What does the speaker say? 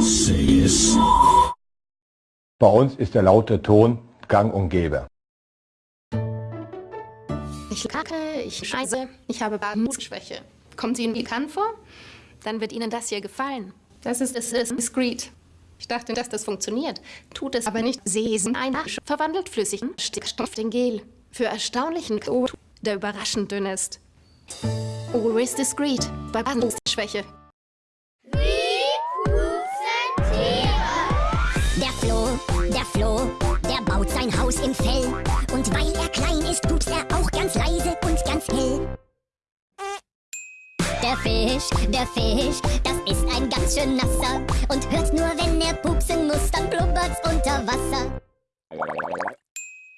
Say es. Bei uns ist der laute Ton gang und gäbe. Ich kacke, ich scheiße, ich habe Barmusschwäche. Kommt sie Ihnen bekannt vor? Dann wird Ihnen das hier gefallen. Das ist, das ist discreet. Ich dachte, dass das funktioniert. Tut es aber nicht. Sesen ein verwandelt flüssigen Stickstoff in Gel. Für erstaunlichen Code, der überraschend dünn ist. Always discreet bei Barmusschwäche. Der der Flo, der baut sein Haus im Fell. Und weil er klein ist, pupst er auch ganz leise und ganz hell. Der Fisch, der Fisch, das ist ein ganz schön nasser. Und hört nur, wenn er pupsen muss, dann blubbert's unter Wasser.